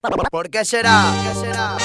¿Por qué será? ¿Por qué será?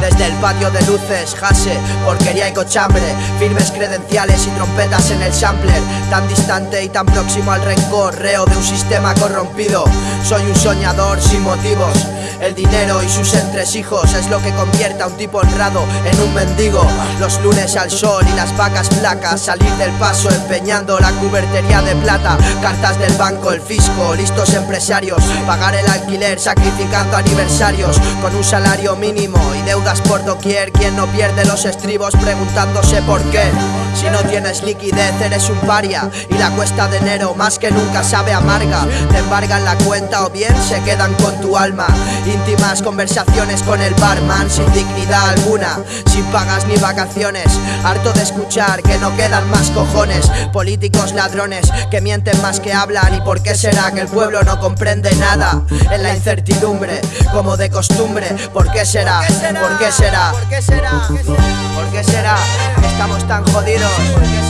Desde el patio de luces, jase, porquería y cochambre Firmes credenciales y trompetas en el sampler Tan distante y tan próximo al rencor Reo de un sistema corrompido Soy un soñador sin motivos el dinero y sus entresijos es lo que convierte a un tipo honrado en un mendigo. Los lunes al sol y las vacas flacas, salir del paso empeñando la cubertería de plata. Cartas del banco, el fisco, listos empresarios. Pagar el alquiler sacrificando aniversarios con un salario mínimo y deudas por doquier. Quien no pierde los estribos preguntándose por qué. Si no tienes liquidez eres un paria y la cuesta de enero más que nunca sabe amarga. Te embargan la cuenta o bien se quedan con tu alma. Íntimas conversaciones con el barman sin dignidad alguna, sin pagas ni vacaciones. Harto de escuchar que no quedan más cojones. Políticos ladrones que mienten más que hablan. ¿Y por qué será que el pueblo no comprende nada? En la incertidumbre, como de costumbre. ¿Por qué será? ¿Por qué será? ¿Por qué será? ¿Por qué será? Estamos tan jodidos.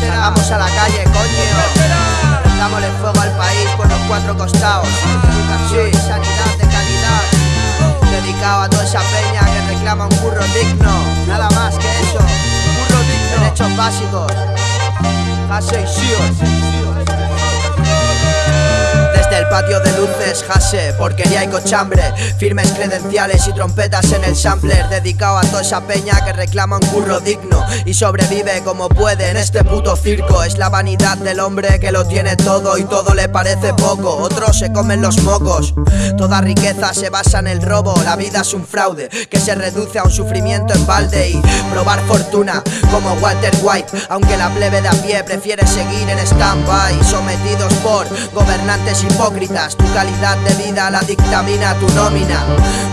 Salgamos a la calle, coño. Dámosle fuego al país por los cuatro costados. Shabashigor. Hashem Shior. Hase desde el patio de luces, jase, porquería y cochambre. Firmes credenciales y trompetas en el sampler Dedicado a toda esa peña que reclama un curro digno Y sobrevive como puede en este puto circo. Es la vanidad del hombre que lo tiene todo y todo le parece poco. Otros se comen los mocos. Toda riqueza se basa en el robo La vida es un fraude que se reduce a un sufrimiento en balde Y probar fortuna como Walter White. Aunque la plebe de a pie prefiere seguir en stand-by Sometidos por gobernantes hipócritas Tu calidad de vida la dictamina tu nómina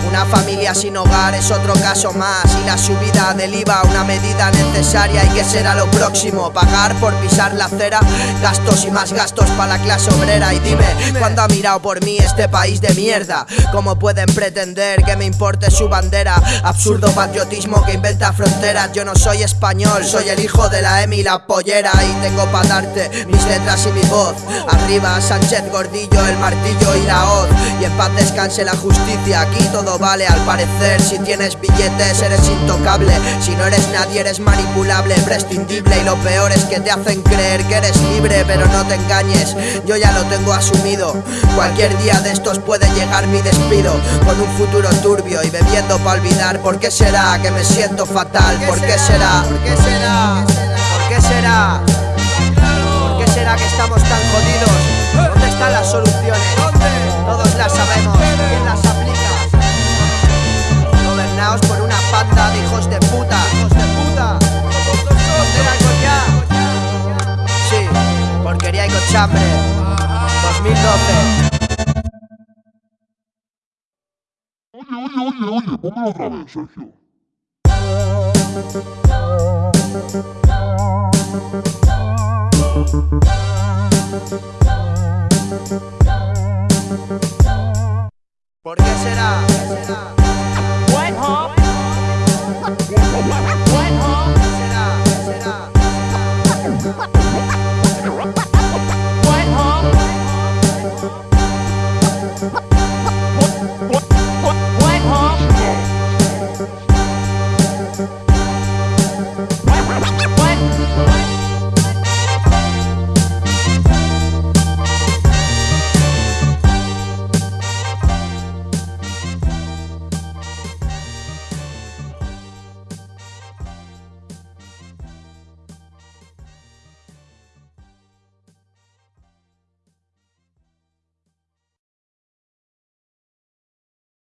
Una familia sin hogar es otro caso más Y la subida del IVA una medida necesaria ¿Y qué será lo próximo? ¿Pagar por pisar la acera? Gastos y más gastos para la clase obrera Y dime, ¿cuándo ha mirado por mí este país de mierda? ¿Cómo pueden pretender que me importe su bandera? Absurdo patriotismo que inventa fronteras Yo no soy español, soy el hijo de la Emi la pollera Y tengo para darte mis letras y mi voz Arriba Sánchez Gordillo el martillo y la hoz Y en paz descanse la justicia, aquí todo vale al parecer Si tienes billetes eres intocable Si no eres nadie eres manipulable, prescindible Y lo peor es que te hacen creer que eres libre Pero no te engañes, yo ya lo tengo asumido Cualquier día de estos puede llegar mi despido Con un futuro turbio y bebiendo para olvidar ¿Por qué será que me siento fatal? ¿Por qué será? ¿Por qué será? ¿Por qué será? ¿Por qué Pesquería y Cochambre 2012 Oye, oye, oye, oye, póngalo otra vez, Sergio ¿Por ¿Qué será?